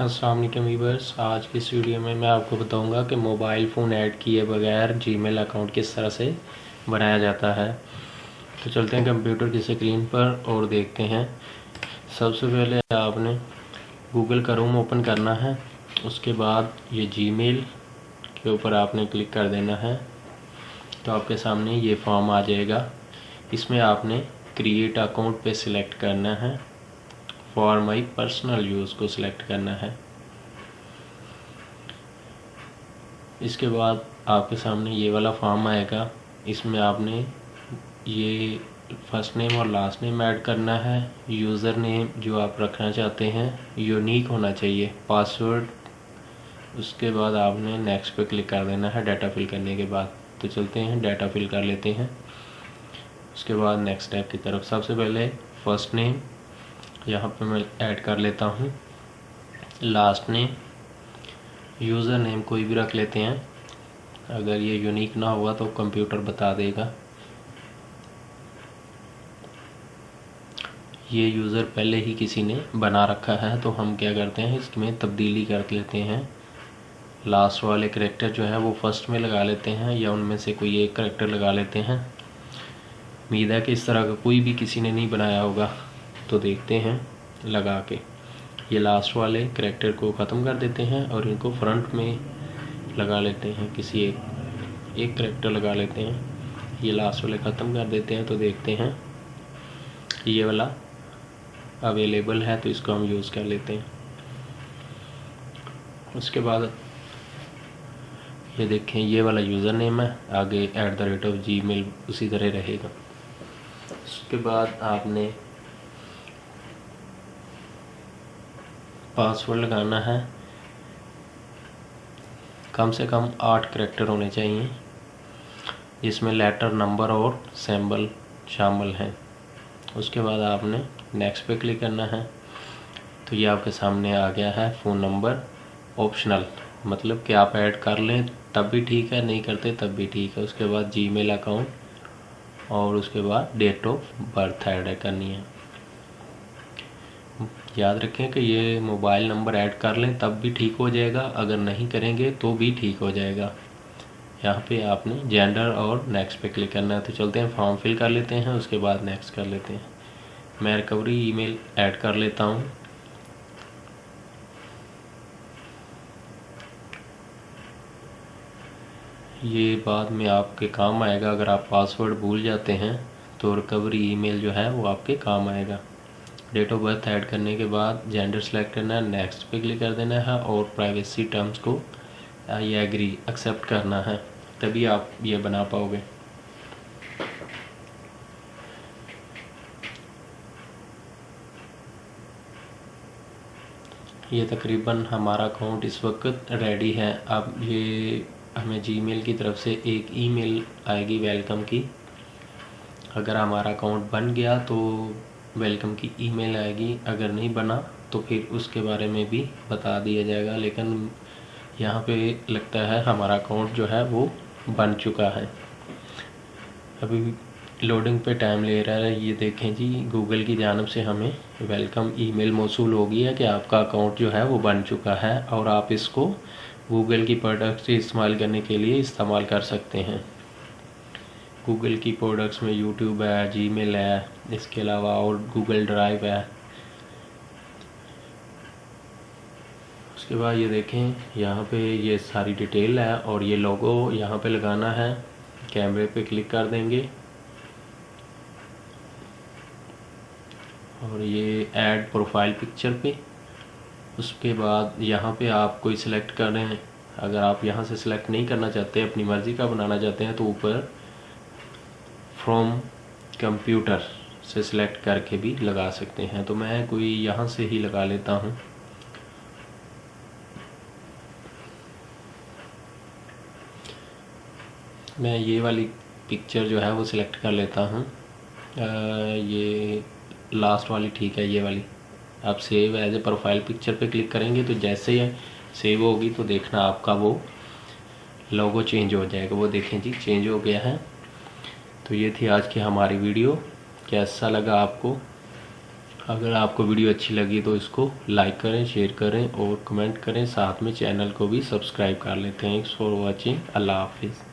Aslam viewers आज की इस वीडियो में मैं आपको बताऊँगा कि मोबाइल फ़ोन ऐड किए बगैर जीमेल अकाउंट किस तरह से बनाया जाता है। तो चलते हैं कंप्यूटर की स्क्रीन पर और देखते हैं। सबसे पहले आपने गूगल का रूम ओपन करना है। उसके बाद ये जीमेल के ऊपर आपने क्लिक कर देना है। तो आपके सामने ये फॉर्म आ जाएगा। इसमें आपने क्रिएट अकाउंट पे सिलेक्ट करना है। फॉर माई पर्सनल यूज़ को सिलेक्ट करना है। इसके बाद आपके सामने ये वाला फॉर्म आएगा। इसमें आपने ये फ़र्स्ट नेम और लास्ट नेम ऐड करना है। यूज़र नेम जो आप रखना चाहते हैं यूनिक होना चाहिए। पासवर्ड उसके बाद आपने नेक्स्ट पे क्लिक कर देना है डाटा फिल करने के बाद। तो चलते हैं डाटा फिल कर लेते हैं। उसके बाद नेक्स्ट स्टेप की तरफ़। सबसे पहले फ़र्स्ट नेम यहाँ पे मैं ऐड कर लेता हूँ। लास्ट नेम यूज़र नेम कोई भी रख लेते हैं। अगर ये यूनिक ना हुआ तो कंप्यूटर बता देगा। ये यूज़र पहले ही किसी ने बना रखा है तो हम क्या करते हैं, इसमें तब्दीली कर लेते हैं। लास्ट वाले करेक्टर जो है, वो फ़र्स्ट में लगा लेते हैं, या उनमें से कोई एक करेक्टर लगा लेते हैं। उम्मीद है कि इस तरह का कोई भी किसी ने नहीं बनाया होगा। तो देखते हैं, लगा के। ये लास्ट वाले करेक्टर को ख़त्म कर देते हैं और इनको फ्रंट में लगा लेते हैं, किसी एक एक करेक्टर लगा लेते हैं। ये लास्ट वाले ख़त्म कर देते हैं तो देखते हैं। ये वाला अवेलेबल है तो इसको हम यूज़ कर लेते हैं। उसके बाद ये देखें, ये वाला यूज़र नेम है, आगे at the rate of Gmail उसी तरह रहेगा। उसके बाद आपने पासवर्ड लगाना है। कम से कम आठ करेक्टर होने चाहिए, जिसमें लेटर नंबर और सैम्बल शामिल हैं। उसके बाद आपने नेक्स्ट पे क्लिक करना है। तो ये आपके सामने आ गया है फ़ोन नंबर ऑप्शनल मतलब कि आप ऐड कर लें, तब भी ठीक है, नहीं करते, तब भी ठीक है। उसके बाद जीमेल अकाउंट और उसके बाद डेट ऑफ़ बर्थ ऐड करनी है। याद रखें कि ये मोबाइल नंबर ऐड कर लें, तब भी ठीक हो जाएगा। अगर नहीं करेंगे तो भी ठीक हो जाएगा। यहाँ पे आपने जेंडर और नेक्स्ट पे क्लिक करना है तो चलते हैं फॉर्म फिल कर लेते हैं, उसके बाद नेक्स्ट कर लेते हैं। मैं रिकवरी ईमेल ऐड कर लेता हूँ। ये बाद में आपके काम आएगा। अगर आप पासवर्ड भूल जाते हैं तो रिकवरी ईमेल जो है, वो आपके काम आएगा। डेट ऑफ़ बर्थ ऐड करने के बाद जेंडर सेलेक्ट करना है नेक्स्ट पे क्लिक कर देना है और प्राइवेसी टर्म्स को ये एग्री एक्सेप्ट करना है, तभी आप ये बना पाओगे। ये तकरीबन हमारा अकाउंट इस वक्त रेडी है। अब ये हमें जीमेल की तरफ़ से एक ईमेल आएगी वेलकम की। अगर हमारा अकाउंट बन गया तो वेलकम की ईमेल आएगी। अगर नहीं बना तो फिर उसके बारे में भी बता दिया जाएगा। लेकिन यहाँ पे लगता है हमारा अकाउंट जो है वो बन चुका है। अभी लोडिंग पे टाइम ले रहा है। ये देखें जी गूगल की जानब से हमें वेलकम ईमेल हो गई है कि आपका अकाउंट जो है वो बन चुका है और आप इसको गूगल की प्रोडक्ट से इस्तेमाल करने के लिए इस्तेमाल कर सकते हैं। गूगल की प्रोडक्ट्स में यूट्यूब है जी है, इसके अलावा और गूगल ड्राइव है। उसके बाद ये देखें, यहाँ पे ये सारी डिटेल है और ये लोगो यहाँ पे लगाना है। कैमरे पे क्लिक कर देंगे। और ये ऐड प्रोफ़ाइल पिक्चर पे। उसके बाद यहाँ पे आप कोई सिलेक्ट कर अगर आप यहाँ से सिलेक्ट नहीं करना चाहते, अपनी मर्ज़ी का बनाना चाहते हैं तो ऊपर फ्रॉम कंप्यूटर से सिलेक्ट करके भी लगा सकते हैं। तो मैं कोई यहाँ से ही लगा लेता हूँ। मैं ये वाली पिक्चर जो है वो सिलेक्ट कर लेता हूँ। ये लास्ट वाली ठीक है, ये वाली। आप save as a profile picture पे क्लिक करेंगे तो जैसे ही सेव होगी तो देखना आपका वो लोगो चेंज हो जाएगा। वो देखें जी चेंज हो गया है। तो ये थी आज की हमारी वीडियो। कैसा लगा आपको? अगर आपको वीडियो अच्छी लगी तो इसको लाइक करें, शेयर करें और कमेंट करें। साथ में चैनल को भी सब्सक्राइब कर लें थैंक्स फॉर वॉचिंग अल्लाह हाफिज़।